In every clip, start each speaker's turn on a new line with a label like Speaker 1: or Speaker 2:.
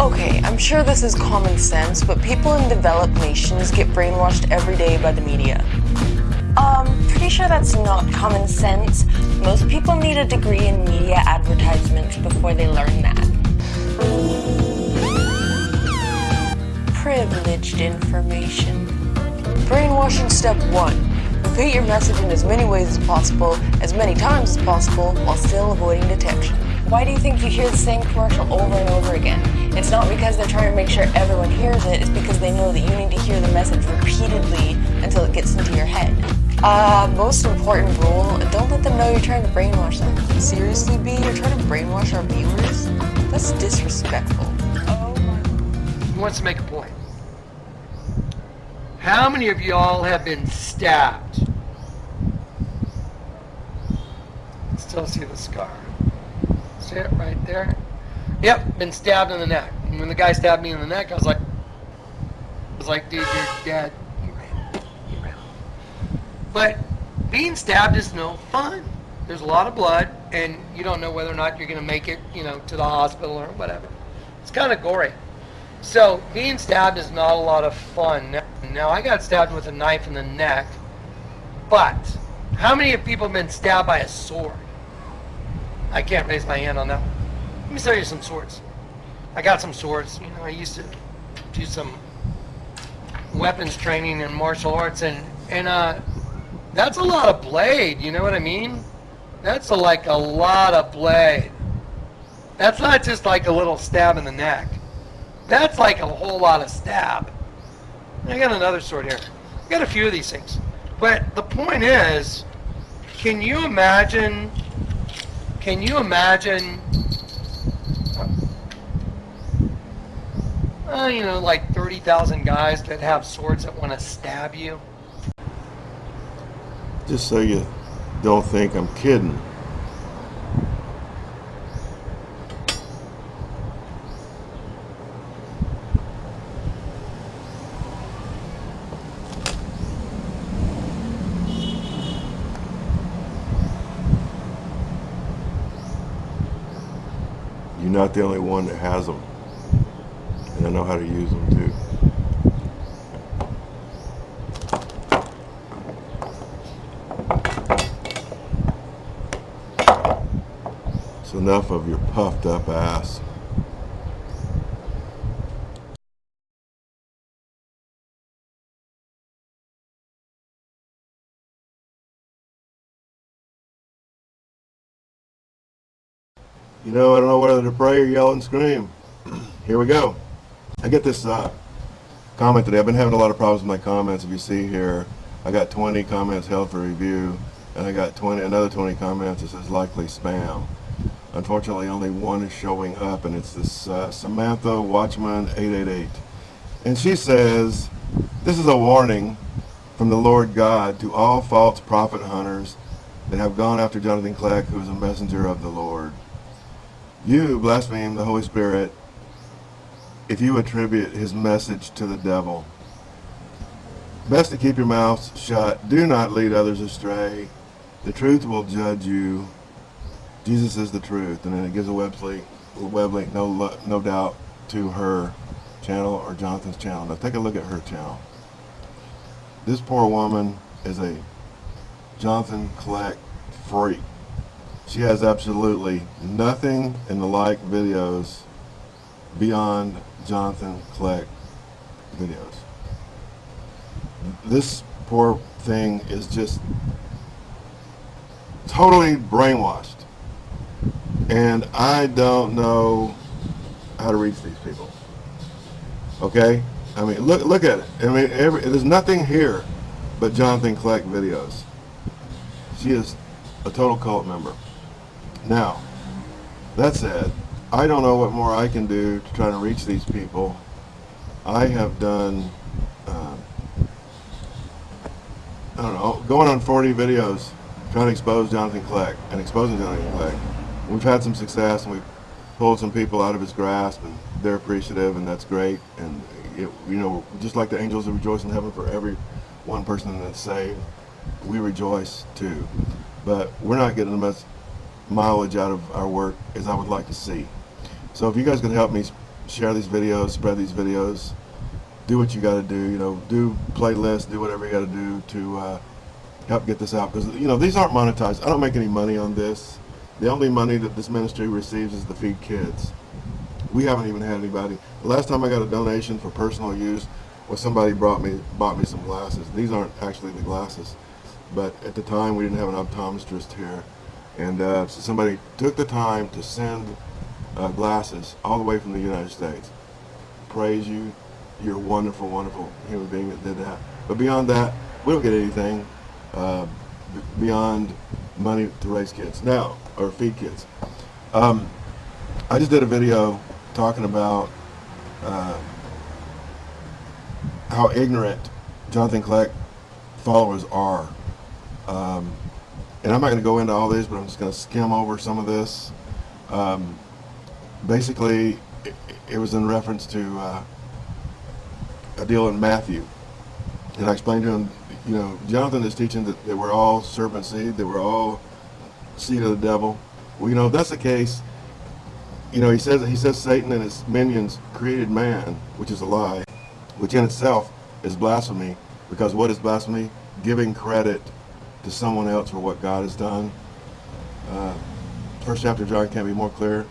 Speaker 1: Okay, I'm sure this is common sense, but people in developed nations get brainwashed pretty sure that's not common sense. Most people need a degree in media advertisements before they learn that. Privileged information. Brainwashing step one. Repeat your message in as many ways as possible, as many times as possible, while still avoiding detection. Why do you think you hear the same commercial over and over again? It's not because they're trying to make sure everyone hears it, it's because they know that you need to hear the message repeatedly until it gets into your head. Uh, most important rule, don't let them know you're trying to brainwash them. Seriously, B, you're trying to brainwash our viewers? That's disrespectful. Oh my
Speaker 2: Who wants to make a point? How many of y'all have been stabbed? Still see the scar. See it right there? Yep, been stabbed in the neck. And when the guy stabbed me in the neck, I was like, I was like, dude, you're dead. He ran. He ran. But being stabbed is no fun. There's a lot of blood, and you don't know whether or not you're going to make it, you know, to the hospital or whatever. It's kind of gory. So being stabbed is not a lot of fun. Now I got stabbed with a knife in the neck, but how many of people have been stabbed by a sword? I can't raise my hand on that. Let me show you some swords. I got some swords. You know, I used to do some weapons training in martial arts, and and uh, that's a lot of blade. You know what I mean? That's a, like a lot of blade. That's not just like a little stab in the neck. That's like a whole lot of stab. I got another sword here. I got a few of these things. But the point is, can you imagine, can you imagine, uh, you know, like 30,000 guys that have swords that want to stab you?
Speaker 3: Just so you don't think I'm kidding. You're not the only one that has them. And I know how to use them too. It's enough of your puffed up ass. You know, I don't know whether to pray or yell and scream. Here we go. I get this uh, comment today. I've been having a lot of problems with my comments. If you see here, I got 20 comments held for review, and I got 20 another 20 comments that says likely spam. Unfortunately, only one is showing up, and it's this uh, Samantha Watchman 888. And she says, this is a warning from the Lord God to all false prophet hunters that have gone after Jonathan Kleck, who is a messenger of the Lord. You blaspheme the Holy Spirit if you attribute his message to the devil. Best to keep your mouth shut. Do not lead others astray. The truth will judge you. Jesus is the truth. And then it gives a web link, web link no, no doubt, to her channel or Jonathan's channel. Now take a look at her channel. This poor woman is a Jonathan Kleck freak. She has absolutely nothing in the like videos beyond Jonathan Kleck videos. This poor thing is just totally brainwashed. And I don't know how to reach these people. Okay? I mean, look look at it. I mean, every, there's nothing here but Jonathan Kleck videos. She is a total cult member. Now, that said, I don't know what more I can do to try to reach these people. I have done uh, I don't know, going on 40 videos trying to expose Jonathan Kleck and exposing Jonathan Kleck. We've had some success and we've pulled some people out of his grasp and they're appreciative and that's great. And, it, you know, just like the angels rejoice in heaven for every one person that's saved, we rejoice too. But we're not getting the much mileage out of our work as I would like to see. So if you guys can help me share these videos, spread these videos, do what you got to do. You know, do playlists, do whatever you got to do to uh, help get this out. Because you know these aren't monetized. I don't make any money on this. The only money that this ministry receives is to feed kids. We haven't even had anybody. The last time I got a donation for personal use was somebody brought me bought me some glasses. These aren't actually the glasses, but at the time we didn't have an optometrist here, and uh, so somebody took the time to send uh, glasses all the way from the United States. Praise you. You're a wonderful, wonderful human being that did that. But beyond that, we don't get anything uh, beyond money to raise kids now or feed kids. Um, I just did a video talking about uh, how ignorant Jonathan Kleck followers are. Um, and I'm not going to go into all this, but I'm just going to skim over some of this. Um, basically, it, it, was in reference to uh, a deal in Matthew. And I explained to him, you know, Jonathan is teaching that we're all serpent seed, that we're all seed of the devil. Well, you know, if that's the case, you know, he says he says Satan and his minions created man, which is a lie, which in itself is blasphemy. Because what is blasphemy? Giving credit to someone else for what God has done. Uh, first chapter of John can't be more clear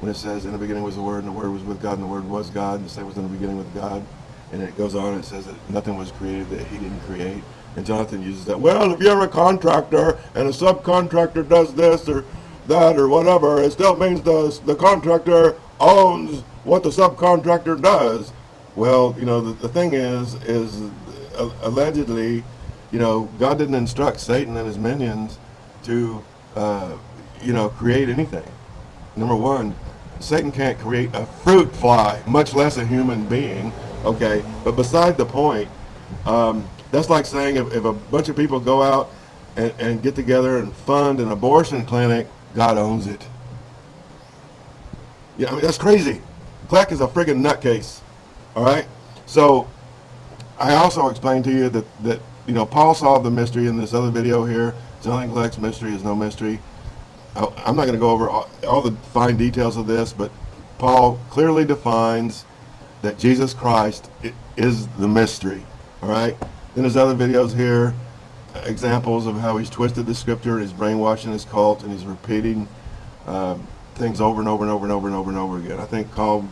Speaker 3: when it says, "In the beginning was the Word, and the Word was with God, and the Word was God." And the same was in the beginning with God. And it goes on and it says that nothing was created that He didn't create. And Jonathan uses that. Well, if you're a contractor and a subcontractor does this or that or whatever, it still means the the contractor owns what the subcontractor does. Well, you know, the, the thing is, is uh, allegedly, you know, God didn't instruct Satan and his minions to, uh, you know, create anything. Number one, Satan can't create a fruit fly, much less a human being. Okay, but beside the point, um, that's like saying if, if, a bunch of people go out and, and get together and fund an abortion clinic, God owns it. Yeah, I mean, that's crazy. Kleck is a friggin' nutcase. All right. So I also explained to you that that you know Paul solved the mystery in this other video here. Zelling Kleck's mystery is no mystery. I'm not going to go over all, all the fine details of this, but Paul clearly defines that Jesus Christ is the mystery. All right. Then there's other videos here, examples of how he's twisted the scripture and he's brainwashing his cult and he's repeating um, things over and over and over and over and over and over again. I think called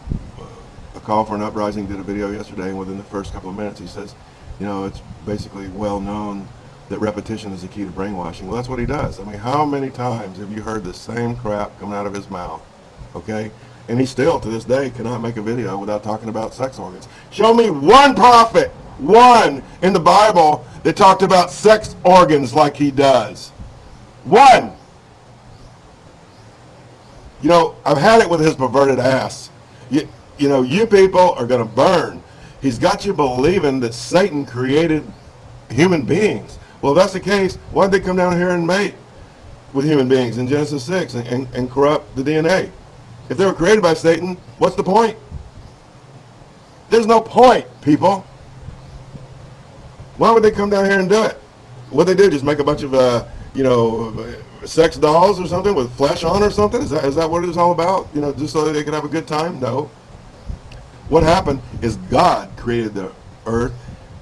Speaker 3: a Call for an Uprising did a video yesterday, and within the first couple of minutes, he says, you know, it's basically well known that repetition is the key to brainwashing. Well, that's what he does. I mean, how many times have you heard the same crap coming out of his mouth? Okay? And he still, to this day, cannot make a video without talking about sex organs. Show me one prophet, one in the Bible that talked about sex organs like he does. One. You know, I've had it with his perverted ass. You, you know, you people are going to burn. He's got you believing that Satan created human beings. Well, if that's the case, why did they come down here and mate with human beings in Genesis 6 and, and, and corrupt the DNA? If they were created by Satan, what's the point? There's no point, people. Why would they come down here and do it? What they do, just make a bunch of, uh, you know, sex dolls or something with flesh on or something? Is that, is that what it is all about? You know, just so they could have a good time? No. What happened is God created the earth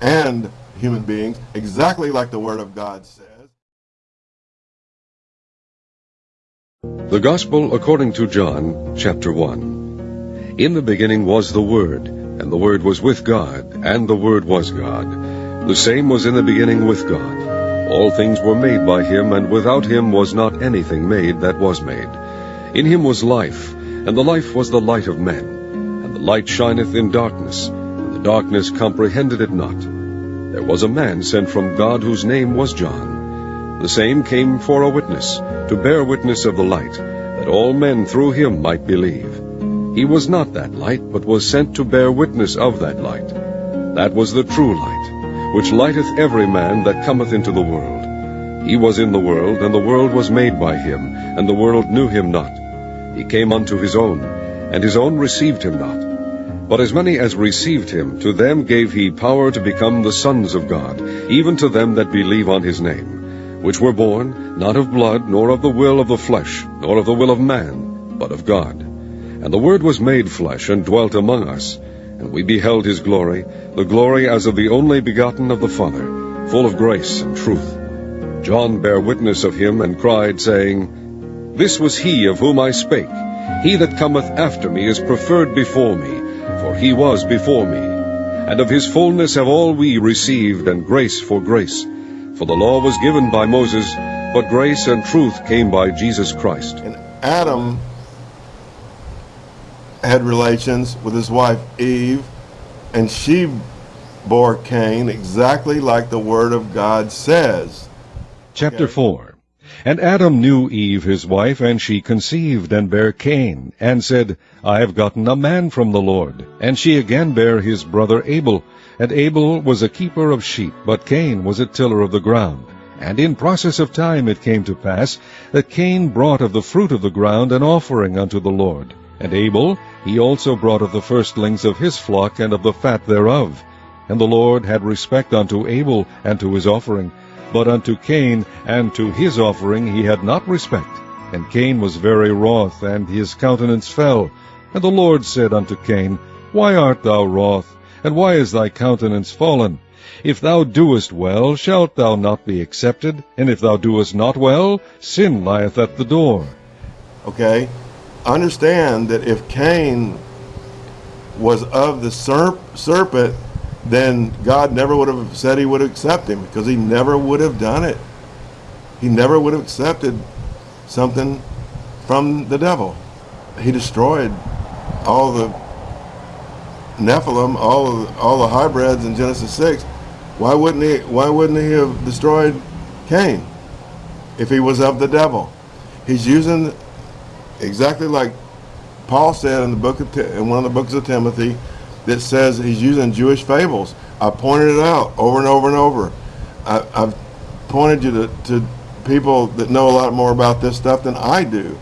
Speaker 3: and human beings exactly like the Word of God says.
Speaker 4: The Gospel according to John, chapter 1. In the beginning was the Word, and the Word was with God, and the Word was God. The same was in the beginning with God. All things were made by him, and without him was not anything made that was made. In him was life, and the life was the light of men And the light shineth in darkness, and the darkness comprehended it not. There was a man sent from God whose name was John. The same came for a witness, to bear witness of the light, that all men through him might believe. He was not that light, but was sent to bear witness of that light. That was the true light, which lighteth every man that cometh into the world. He was in the world, and the world was made by him, and the world knew him not. He came unto his own, and his own received him not. But as many as received him, to them gave he power to become the sons of God, even to them that believe on his name, which were born, not of blood, nor of the will of the flesh, nor of the will of man, but of God. And the Word was made flesh, and dwelt among us, and we beheld his glory, the glory as of the only begotten of the Father, full of grace and truth. John bare witness of him, and cried, saying, This was he of whom I spake. He that cometh after me is preferred before me, for he was before me. And of his fullness have all we received, and grace for grace. For the law was given by Moses, but grace and truth came by Jesus Christ.
Speaker 3: And Adam had relations with his wife Eve, and she bore Cain exactly like the Word of God says.
Speaker 4: Chapter 4 And Adam knew Eve his wife, and she conceived, and bare Cain, and said, I have gotten a man from the Lord. And she again bare his brother Abel. And Abel was a keeper of sheep, but Cain was a tiller of the ground. And in process of time it came to pass that Cain brought of the fruit of the ground an offering unto the Lord. And Abel he also brought of the firstlings of his flock and of the fat thereof. And the Lord had respect unto Abel and to his offering, but unto Cain and to his offering he had not respect. And Cain was very wroth, and his countenance fell. And the Lord said unto Cain, Why art thou wroth, and why is thy countenance fallen? If thou doest well, shalt thou not be accepted? And if thou doest not well, sin lieth at the door.
Speaker 3: Okay? Understand that if Cain was of the serp serpent, then God never would have said he would accept him because he never would have done it. He never would have accepted something from the devil. He destroyed all the Nephilim, all of, all the hybrids in Genesis 6. Why wouldn't he why wouldn't he have destroyed Cain if he was of the devil? He's using exactly like Paul said in the book of in one of the books of Timothy that says he's using Jewish fables. I pointed it out over and over and over. I, have pointed you to, to people that know a lot more about this stuff than I do.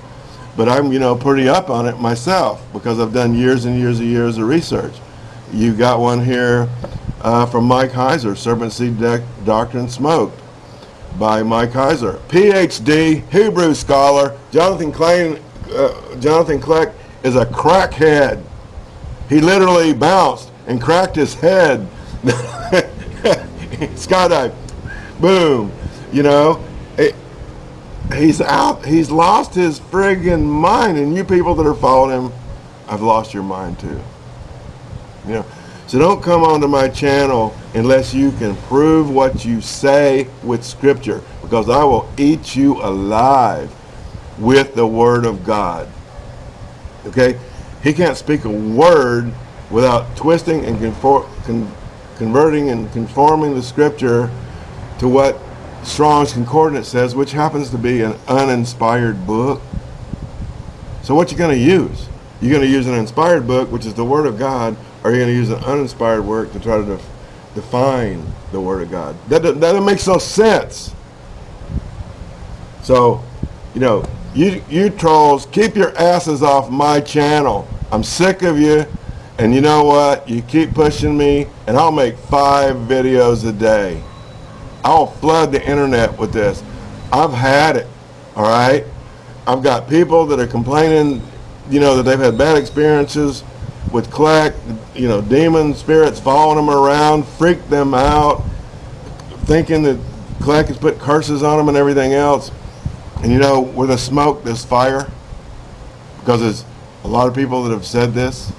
Speaker 3: But I'm, you know, pretty up on it myself because I've done years and years and years of research. You got one here uh, from Mike Heiser, Serpent Seed Doctrine Smoked by Mike Heiser. PhD, Hebrew scholar, Jonathan Klein, uh, Jonathan Kleck is a crackhead. He literally bounced and cracked his head. Skydive. Boom. You know, it, he's out. He's lost his friggin' mind. And you people that are following him, I've lost your mind too. You know, so don't come onto my channel unless you can prove what you say with scripture because I will eat you alive with the word of God. Okay? He can't speak a word without twisting and con converting and conforming the scripture to what Strong's Concordance says, which happens to be an uninspired book. So what you going to use? You're going to use an inspired book, which is the Word of God, or you're going to use an uninspired work to try to def define the Word of God. That, that, that makes no sense. So, you know, you, you trolls, keep your asses off my channel. I'm sick of you. And you know what? You keep pushing me, and I'll make five videos a day. I'll flood the internet with this. I've had it, all right? I've got people that are complaining, you know, that they've had bad experiences with Kleck, you know, demon spirits following them around, freak them out, thinking that Kleck has put curses on them and everything else. And you know, with the smoke, there's fire. Because there's a lot of people that have said this.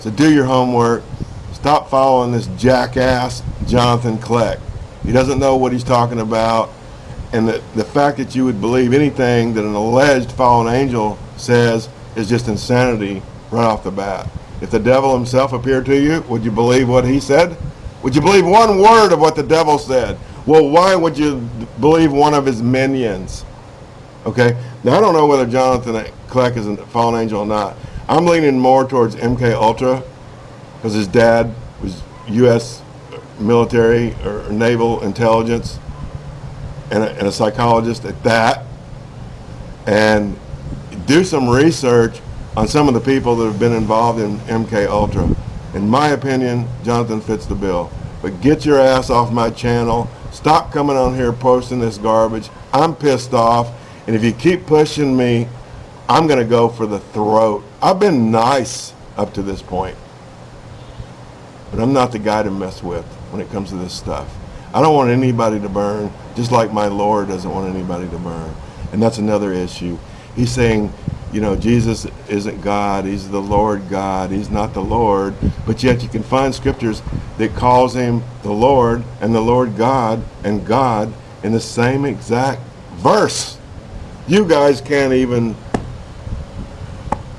Speaker 3: So do your homework. Stop following this jackass Jonathan Kleck. He doesn't know what he's talking about. And the, the fact that you would believe anything that an alleged fallen angel says is just insanity right off the bat. If the devil himself appeared to you, would you believe what he said? Would you believe one word of what the devil said? Well, why would you believe one of his minions? Okay, now I don't know whether Jonathan Kleck is a fallen angel or not. I'm leaning more towards MK Ultra because his dad was U.S. military or naval intelligence and a, and a psychologist at that and do some research on some of the people that have been involved in MK Ultra. In my opinion, Jonathan fits the bill. But get your ass off my channel. Stop coming on here posting this garbage. I'm pissed off. And if you keep pushing me, I'm going to go for the throat. I've been nice up to this point. But I'm not the guy to mess with when it comes to this stuff. I don't want anybody to burn, just like my Lord doesn't want anybody to burn. And that's another issue. He's saying, you know, Jesus isn't God. He's the Lord God. He's not the Lord. But yet you can find scriptures that calls him the Lord and the Lord God and God in the same exact verse. You guys can't even,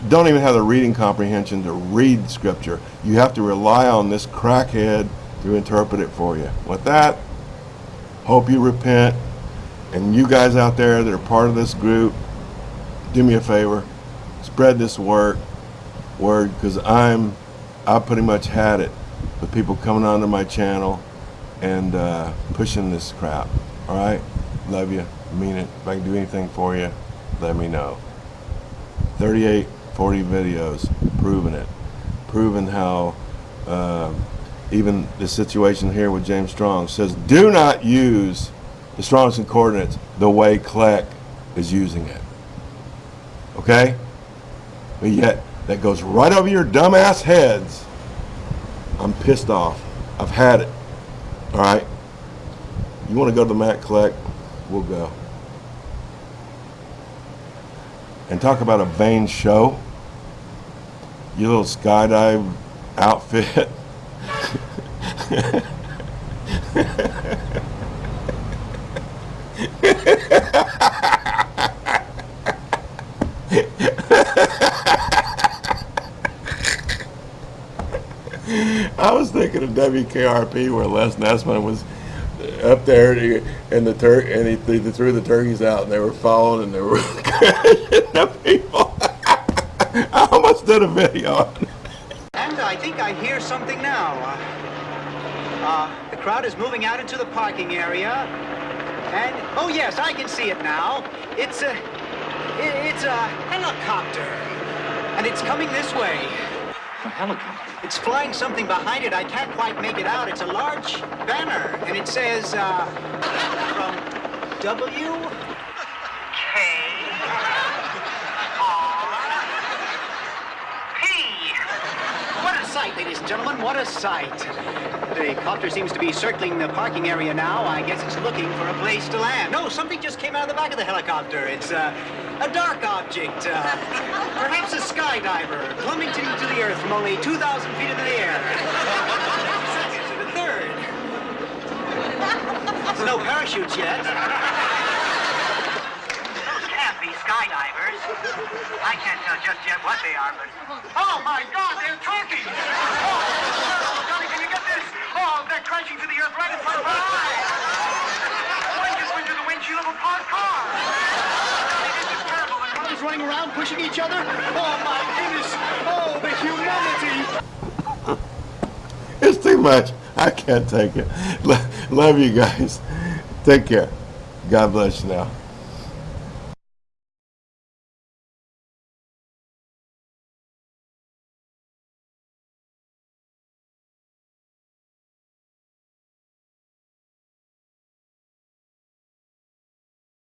Speaker 3: don't even have the reading comprehension to read scripture. You have to rely on this crackhead to interpret it for you. With that, hope you repent. And you guys out there that are part of this group, do me a favor, spread this word, word, because I'm, I pretty much had it with people coming onto my channel and uh, pushing this crap. All right, love you, mean it. If I can do anything for you, let me know. 38, 40 videos proving it, proving how uh, even the situation here with James Strong says, do not use the Strong's Concordance the way Kleck is using it. Okay? But yet, that goes right over your dumbass heads. I'm pissed off. I've had it. All right? You want to go to the Matt Kleck? We'll go. And talk about a vain show. Your little skydive outfit. I was thinking of WKRP where Les Nessman was up there and the tur and he, they threw the turkeys out and they were following and they were the people. I almost did a video.
Speaker 5: And I think I hear something now. Uh, uh, the crowd is moving out into the parking area. And, oh yes, I can see it now. It's a, it, it's a helicopter. And it's coming this way.
Speaker 6: A helicopter?
Speaker 5: It's flying something behind it. I can't quite make it out. It's a large banner. And it says, uh, from W... What a sight, ladies and gentlemen, what a sight. The copter seems to be circling the parking area now. I guess it's looking for a place to land. No, something just came out of the back of the helicopter. It's uh, a dark object, uh, perhaps a skydiver, plummeting to the earth from only 2,000 feet into the air. The third. There's no parachutes yet.
Speaker 7: Those can't be skydivers. I can't tell just yet what they are, but... Oh, my God, they're turkeys! Oh, Johnny, can you get this? Oh, they're crashing to the earth right in front of our eyes! One just went through the windshield of a parked car! Johnny, this is terrible. The
Speaker 5: Cars running around, pushing each other. Oh, my goodness. Oh, the humanity.
Speaker 3: It's too much. I can't take it. Love you guys. Take care. God bless you now.